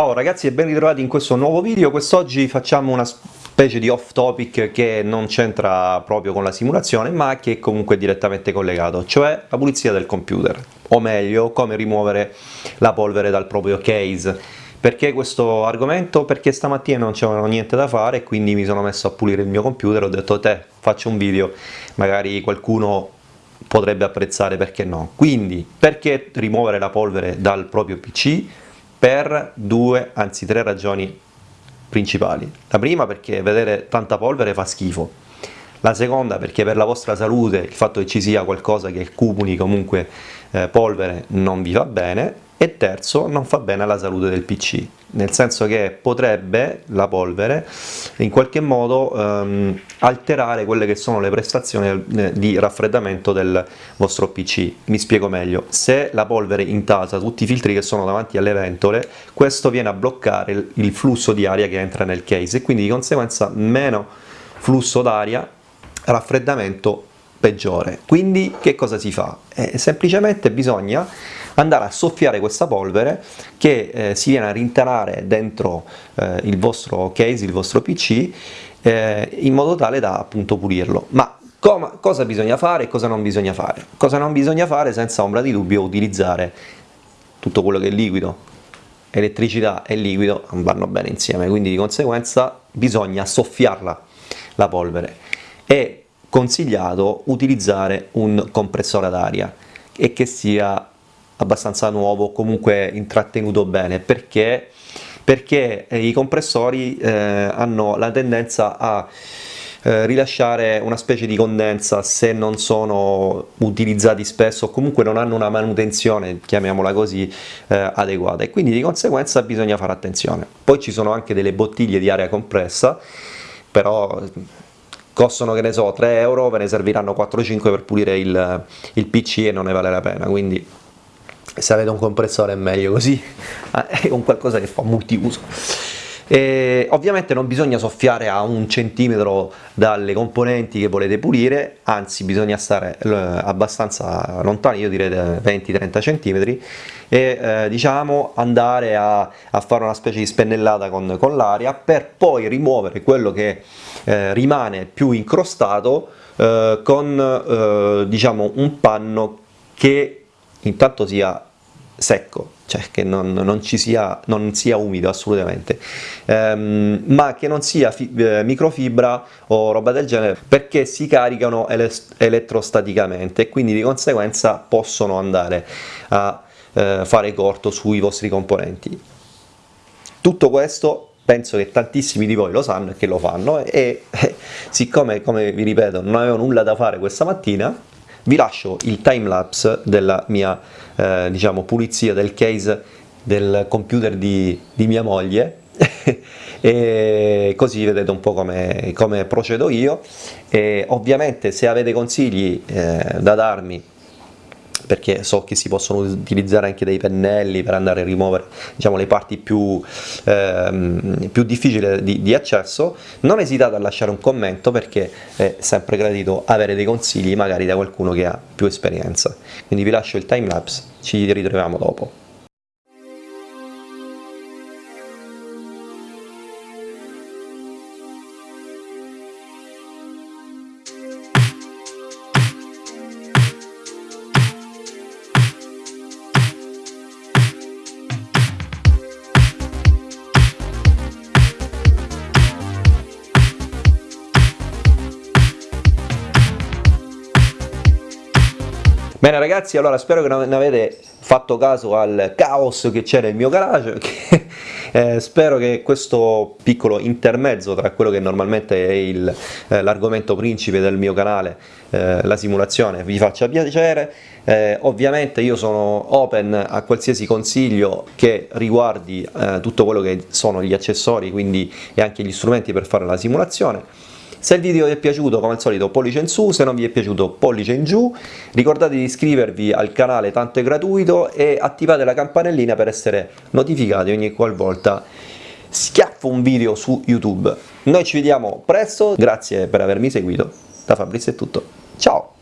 Ciao ragazzi e ben ritrovati in questo nuovo video, quest'oggi facciamo una specie di off topic che non c'entra proprio con la simulazione ma che è comunque direttamente collegato, cioè la pulizia del computer, o meglio come rimuovere la polvere dal proprio case. Perché questo argomento? Perché stamattina non c'avevo niente da fare e quindi mi sono messo a pulire il mio computer, ho detto te faccio un video, magari qualcuno potrebbe apprezzare perché no. Quindi perché rimuovere la polvere dal proprio PC? Per due, anzi tre ragioni principali. La prima perché vedere tanta polvere fa schifo, la seconda perché per la vostra salute il fatto che ci sia qualcosa che accumuli comunque eh, polvere non vi va bene e terzo non fa bene alla salute del PC nel senso che potrebbe la polvere in qualche modo ehm, alterare quelle che sono le prestazioni di raffreddamento del vostro PC mi spiego meglio. Se la polvere intasa tutti i filtri che sono davanti alle ventole questo viene a bloccare il flusso di aria che entra nel case e quindi di conseguenza meno flusso d'aria raffreddamento peggiore quindi che cosa si fa? Eh, semplicemente bisogna andare a soffiare questa polvere che eh, si viene a rintanare dentro eh, il vostro case, il vostro PC, eh, in modo tale da appunto pulirlo. Ma com cosa bisogna fare e cosa non bisogna fare? Cosa non bisogna fare senza ombra di dubbio utilizzare tutto quello che è liquido, elettricità e liquido vanno bene insieme, quindi di conseguenza bisogna soffiarla la polvere. È consigliato utilizzare un compressore d'aria e che sia abbastanza nuovo, comunque intrattenuto bene, perché, perché eh, i compressori eh, hanno la tendenza a eh, rilasciare una specie di condensa se non sono utilizzati spesso o comunque non hanno una manutenzione, chiamiamola così, eh, adeguata. E quindi di conseguenza bisogna fare attenzione. Poi ci sono anche delle bottiglie di aria compressa, però costano che ne so 3 euro, ve ne serviranno 4-5 per pulire il, il PC e non ne vale la pena, quindi se avete un compressore è meglio così. È un qualcosa che fa multiuso e ovviamente non bisogna soffiare a un centimetro dalle componenti che volete pulire anzi bisogna stare eh, abbastanza lontani io direi 20-30 centimetri e eh, diciamo andare a, a, fare una specie di spennellata con, con l'aria per poi rimuovere quello che eh, rimane più incrostato eh, con eh, diciamo un panno che intanto sia secco, cioè che non, non, sia, non sia umido assolutamente, ehm, ma che non sia eh, microfibra o roba del genere perché si caricano ele elettrostaticamente e quindi di conseguenza possono andare a eh, fare corto sui vostri componenti. Tutto questo penso che tantissimi di voi lo sanno e che lo fanno e, e siccome come vi ripeto non avevo nulla da fare questa mattina vi lascio il timelapse della mia eh, diciamo, pulizia del case del computer di, di mia moglie. E così vedete un po' come, come procedo io. E ovviamente se avete consigli eh, da darmi perché so che si possono utilizzare anche dei pennelli per andare a rimuovere diciamo, le parti più, ehm, più difficili di, di, accesso, non esitate a lasciare un commento perché è sempre gradito avere dei consigli magari da qualcuno che ha più esperienza. Quindi vi lascio il timelapse, ci ritroviamo dopo. Bene ragazzi, allora spero che non avete fatto caso al caos che c'è nel mio garage, che, eh, spero che questo piccolo intermezzo tra quello che normalmente è eh, l'argomento principe del mio canale, eh, la simulazione, vi faccia piacere, eh, ovviamente io sono open a qualsiasi consiglio che riguardi eh, tutto quello che sono gli accessori quindi, e anche gli strumenti per fare la simulazione, se il video vi è piaciuto come al solito pollice in su, se non vi è piaciuto pollice in giù, ricordate di iscrivervi al canale tanto è gratuito e attivate la campanellina per essere notificati ogni qualvolta schiaffo un video su YouTube. Noi ci vediamo presto, grazie per avermi seguito, da Fabrizio è tutto, ciao!